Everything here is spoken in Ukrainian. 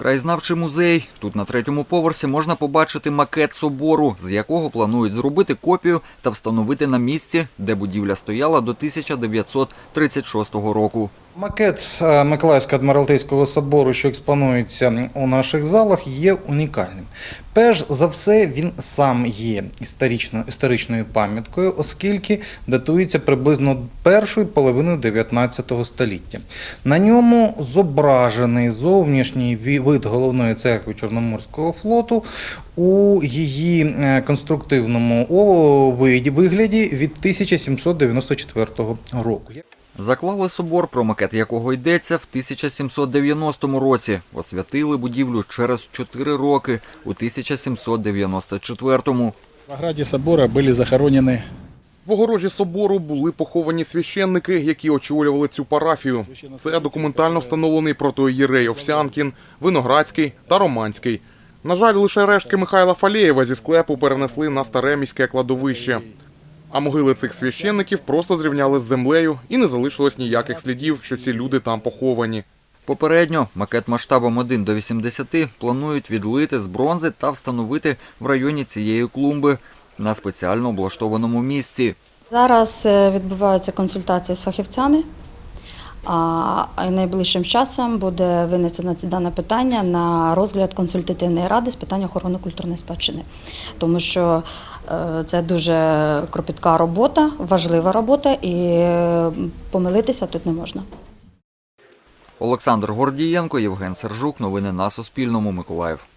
Краєзнавчий музей. Тут на третьому поверсі можна побачити макет собору, з якого планують зробити копію та встановити на місці, де будівля стояла до 1936 року. Макет е, Миколаївського адміралтейського собору, що експонується у наших залах, є унікальним. Перш за все, він сам є історично, історичною пам'яткою, оскільки датується приблизно першою половиною 19 століття. На ньому зображений зовнішній вид головної церкви Чорноморського флоту у її е, конструктивному вигляді від 1794 року. Заклали собор, про макет якого йдеться, в 1790 році. Освятили будівлю через 4 роки у 1794-му. В ограде собора были захоронены В огорожі собору були поховані священники, які очолювали цю парафію. Це документально встановлений протоїєрей Овсянкін, Виноградський та Романський. На жаль, лише рештки Михайла Фалєєва зі склепу перенесли на старе міське кладовище. А могили цих священників просто зрівняли з землею і не залишилось ніяких слідів, що ці люди там поховані. Попередньо макет масштабом 1 до 80 планують відлити з бронзи та встановити в районі цієї клумби на спеціально облаштованому місці. Зараз е, відбуваються консультації з фахівцями, а найближчим часом буде винесено це дане питання на розгляд консультативної ради з питань охорони культурної спадщини, тому що е, це дуже кропітка робота, важлива робота, і е, помилитися тут не можна. Олександр Гордієнко, Євген Сержук. Новини на Суспільному. Миколаїв.